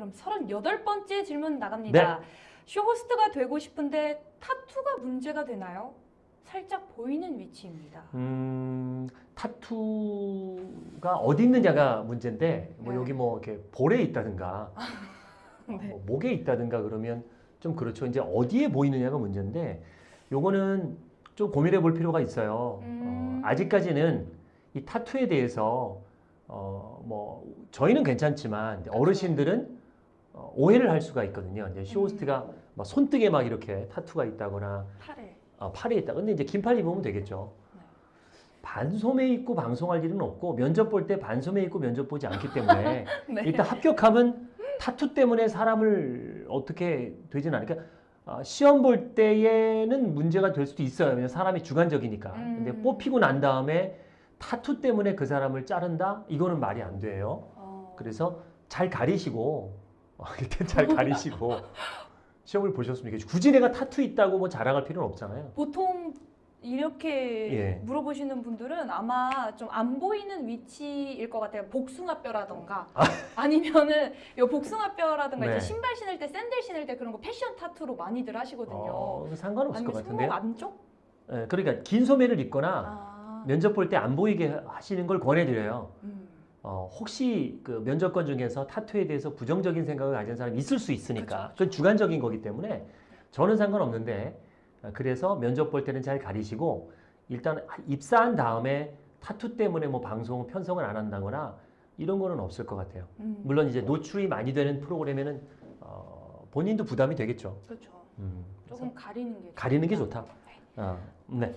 그럼 38번째 질문 나갑니다. 네. 쇼호스트가 되고 싶은데 타투가 문제가 되나요? 살짝 보이는 위치입니다. 음, 타투가 어디 있느냐가 문제인데 뭐 네. 여기 뭐 이렇게 볼에 있다든가 네. 뭐 목에 있다든가 그러면 좀 그렇죠. 이제 어디에 보이느냐가 문제인데 요거는 좀 고민해 볼 필요가 있어요. 음. 어, 아직까지는 이 타투에 대해서 어, 뭐 저희는 괜찮지만 어르신들은 어, 오해를 할 수가 있거든요. 이제 쇼호스트가 음. 막 손등에 막 이렇게 타투가 있다거나 팔에. 어, 팔에 있다. 근데 이제 긴팔 입으면 되겠죠. 네. 반소매 입고 방송할 일은 없고 면접 볼 때 반소매 입고 면접 보지 않기 때문에 네. 일단 합격하면 타투 때문에 사람을 어떻게 되진 않으니까 어, 시험 볼 때에는 문제가 될 수도 있어요. 왜냐면 사람이 주관적이니까. 근데 음. 뽑히고 난 다음에 타투 때문에 그 사람을 자른다? 이거는 말이 안 돼요. 어. 그래서 잘 가리시고 어, 일단 잘 가리시고 시험을 보셨으면 좋겠죠. 굳이 내가 타투 있다고 뭐 자랑할 필요는 없잖아요. 보통 이렇게 예. 물어보시는 분들은 아마 좀 안 보이는 위치일 것 같아요. 복숭아뼈라던가 아 니면은 요 복숭아뼈라던가 네. 이제 신발 신을 때 샌들 신을 때 그런 거 패션 타투로 많이들 하시거든요. 어, 상관없을 것. 손목 안쪽? 예, 그러니까 긴 소매를 입거나 아. 면접 볼 때 안 보이게 하시는 걸 권해드려요. 음. 어, 혹시 그 면접관 중에서 타투에 대해서 부정적인 생각을 가진 사람이 있을 수 있으니까 그쵸, 그건 주관적인 거기 때문에 저는 상관없는데 어, 그래서 면접 볼 때는 잘 가리시고 일단 입사한 다음에 타투 때문에 뭐 방송 편성을 안 한다거나 이런 거는 없을 것 같아요. 음. 물론 이제 노출이 많이 되는 프로그램에는 어, 본인도 부담이 되겠죠. 그렇죠. 음, 조금 가리는 게 가리는 게 좋다. 좋다. 어, 네.